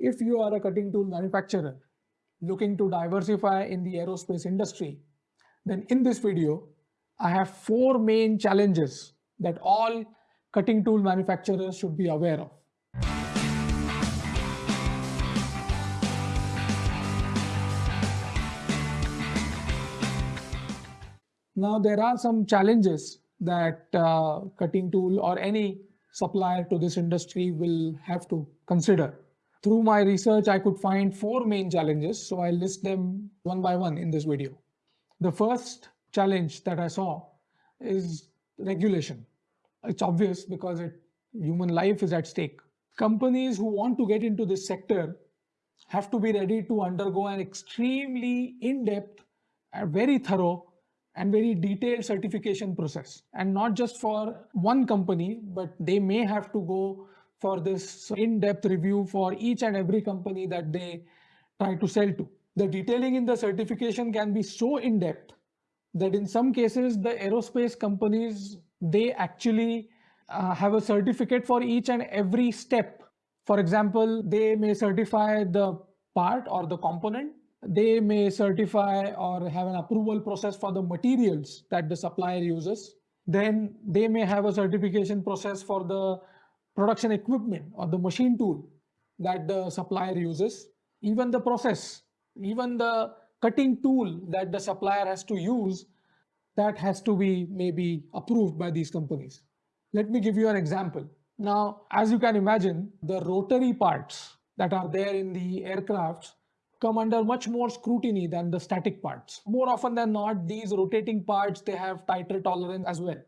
If you are a cutting tool manufacturer looking to diversify in the aerospace industry, then in this video, I have four main challenges that all cutting tool manufacturers should be aware of. Now, there are some challenges that uh, cutting tool or any supplier to this industry will have to consider. Through my research, I could find four main challenges, so I'll list them one by one in this video. The first challenge that I saw is regulation. It's obvious because it, human life is at stake. Companies who want to get into this sector have to be ready to undergo an extremely in-depth, very thorough and very detailed certification process and not just for one company but they may have to go for this in-depth review for each and every company that they try to sell to. The detailing in the certification can be so in-depth that in some cases the aerospace companies they actually uh, have a certificate for each and every step. For example they may certify the part or the component. They may certify or have an approval process for the materials that the supplier uses. Then they may have a certification process for the production equipment or the machine tool that the supplier uses. Even the process, even the cutting tool that the supplier has to use, that has to be maybe approved by these companies. Let me give you an example. Now, as you can imagine, the rotary parts that are there in the aircrafts come under much more scrutiny than the static parts. More often than not, these rotating parts, they have tighter tolerance as well.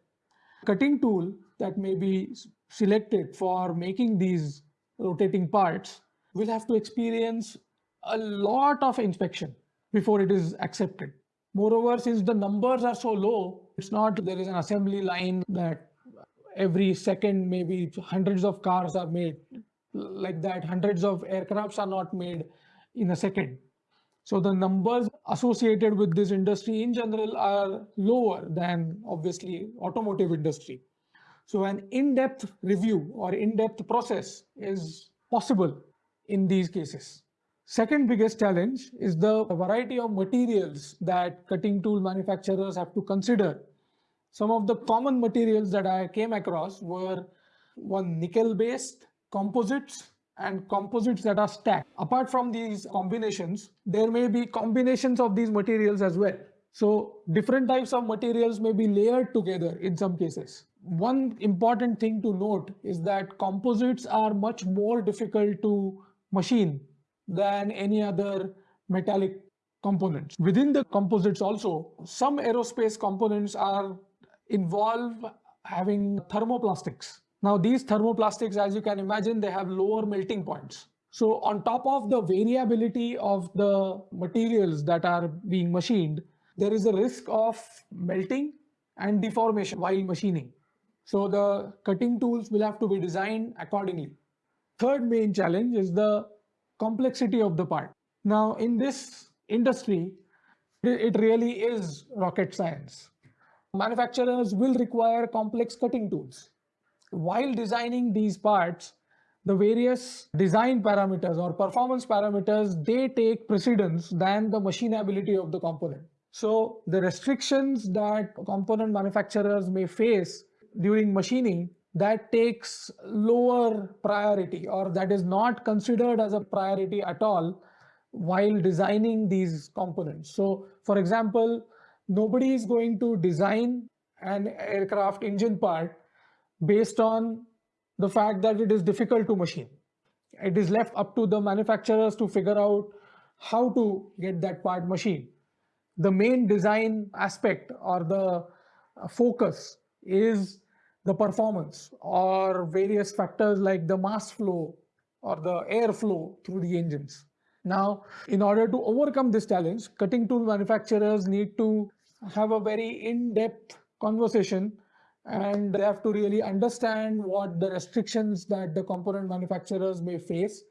Cutting tool that may be selected for making these rotating parts will have to experience a lot of inspection before it is accepted. Moreover, since the numbers are so low, it's not there is an assembly line that every second maybe hundreds of cars are made like that hundreds of aircrafts are not made in a second. So the numbers associated with this industry in general are lower than obviously automotive industry. So an in-depth review or in-depth process is possible in these cases. Second biggest challenge is the variety of materials that cutting tool manufacturers have to consider. Some of the common materials that I came across were one nickel based composites and composites that are stacked. Apart from these combinations, there may be combinations of these materials as well. So different types of materials may be layered together in some cases. One important thing to note is that composites are much more difficult to machine than any other metallic components. Within the composites also, some aerospace components are involve having thermoplastics now these thermoplastics, as you can imagine, they have lower melting points. So on top of the variability of the materials that are being machined, there is a risk of melting and deformation while machining. So the cutting tools will have to be designed accordingly. Third main challenge is the complexity of the part. Now in this industry, it really is rocket science. Manufacturers will require complex cutting tools while designing these parts, the various design parameters or performance parameters, they take precedence than the machinability of the component. So the restrictions that component manufacturers may face during machining that takes lower priority or that is not considered as a priority at all while designing these components. So for example, nobody is going to design an aircraft engine part based on the fact that it is difficult to machine. It is left up to the manufacturers to figure out how to get that part machined. The main design aspect or the uh, focus is the performance or various factors like the mass flow or the airflow through the engines. Now, in order to overcome this challenge, cutting tool manufacturers need to have a very in-depth conversation and they have to really understand what the restrictions that the component manufacturers may face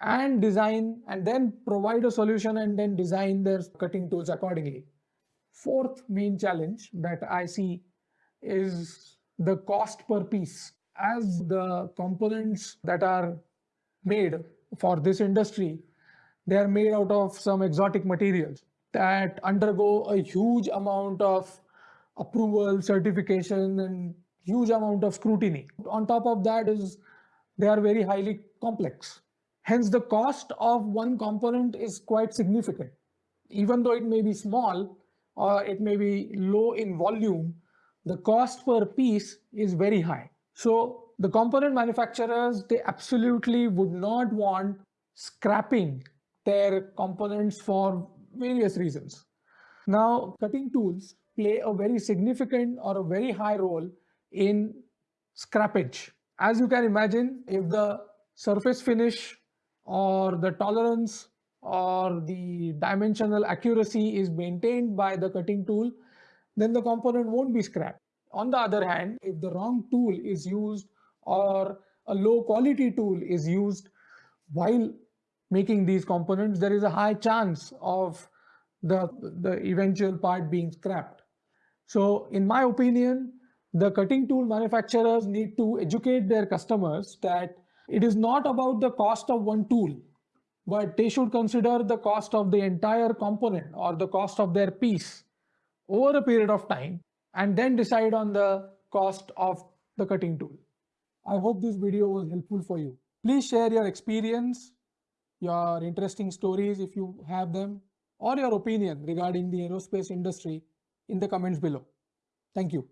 and design and then provide a solution and then design their cutting tools accordingly. Fourth main challenge that I see is the cost per piece. As the components that are made for this industry, they are made out of some exotic materials that undergo a huge amount of approval, certification, and huge amount of scrutiny. On top of that is they are very highly complex. Hence, the cost of one component is quite significant. Even though it may be small or it may be low in volume, the cost per piece is very high. So the component manufacturers, they absolutely would not want scrapping their components for various reasons. Now, cutting tools play a very significant or a very high role in scrappage. As you can imagine, if the surface finish or the tolerance or the dimensional accuracy is maintained by the cutting tool, then the component won't be scrapped. On the other hand, if the wrong tool is used or a low quality tool is used while making these components, there is a high chance of the, the eventual part being scrapped. So in my opinion, the cutting tool manufacturers need to educate their customers that it is not about the cost of one tool, but they should consider the cost of the entire component or the cost of their piece over a period of time and then decide on the cost of the cutting tool. I hope this video was helpful for you. Please share your experience, your interesting stories if you have them, or your opinion regarding the aerospace industry in the comments below. Thank you.